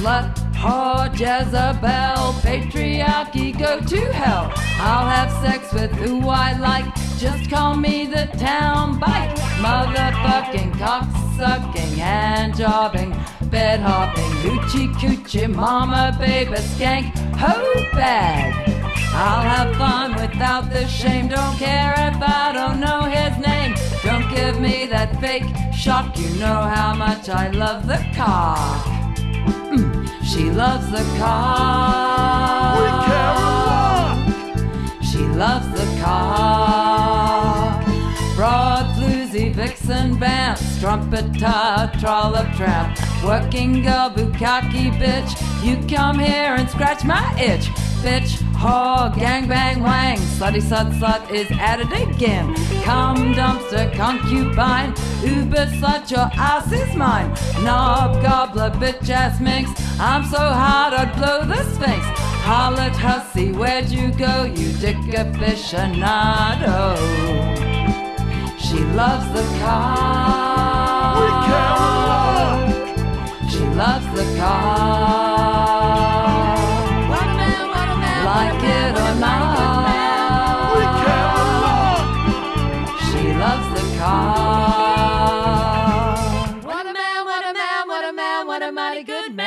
slut, whore, Jezebel, patriarchy, go to hell. I'll have sex with who I like, just call me the town bike. Motherfucking, cocksucking, hand jobbing, bed hopping, hoochie coochie, mama, baby, skank, hoe bag. I'll have fun without the shame, don't care if I don't know his name. Don't give me that fake shock, you know how much I love the cock. She loves the car. We care a lot. She loves the cock. Broad, bluesy, vixen, bants, trumpeter, trollop tramp, working girl, bukkake bitch. You come here and scratch my itch. Bitch, whore, gang bang wang, slutty slut slut is at it again. Come dumpster, concubine, uber slut, your ass is mine. Knob gobbler, bitch ass minx, I'm so hot I'd blow the sphinx. Hollered hussy, where'd you go, you dick aficionado? She loves the cock. We care a lot. She loves the cock. Loves the cock. What a man, what a man, what a man, what a mighty good man.